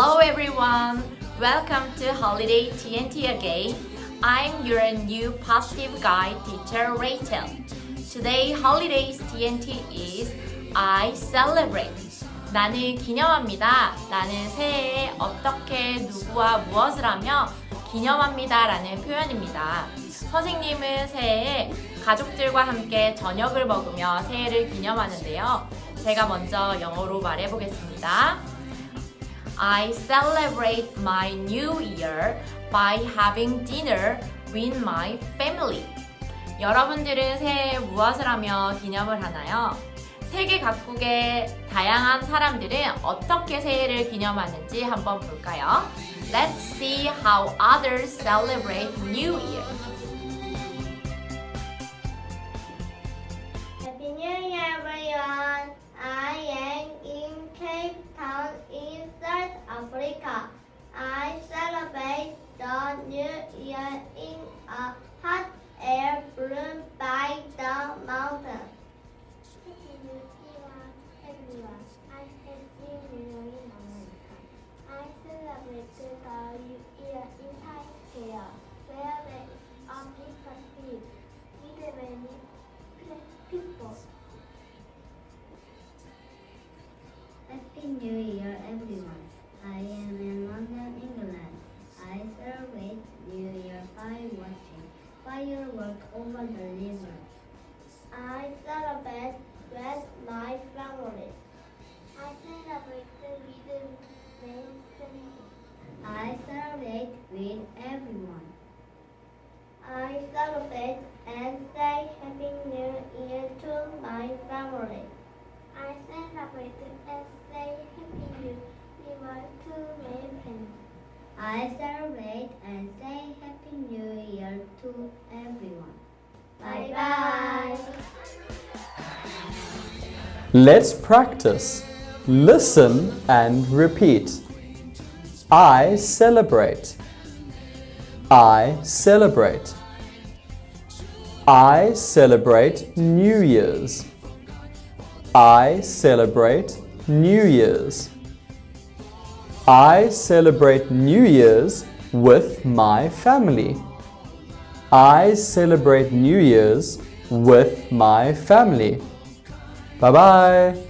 Welcome to Holiday TNT again. I'm your new positive guide teacher Rachel. Today Holidays TNT is I celebrate. 나는 기념합니다. 나는 새해에 어떻게 누구와 무엇을 하며 기념합니다 라는 표현입니다. 선생님은 새해에 가족들과 함께 저녁을 먹으며 새해를 기념하는데요. 제가 먼저 영어로 말해보겠습니다. I celebrate my new year by having dinner with my family. 여러분들은 새해에 무엇을 하며 기념을 하나요? 세계 각국의 다양한 사람들은 어떻게 새해를 기념하는지 한번 볼까요? Let's see how others celebrate New Year. The New Year in a hot air balloon by the mountain. Happy New Year, I celebrate with my family. I celebrate with my. I celebrate with everyone. I celebrate and say Happy New Year to my family. I celebrate and say Happy New Year to my friends. I celebrate and say Happy New Year to everyone. Let's practice. Listen and repeat. I celebrate. I celebrate. I celebrate New Year's. I celebrate New Year's. I celebrate New Year's with my family. I celebrate New Year's with my family. 拜拜。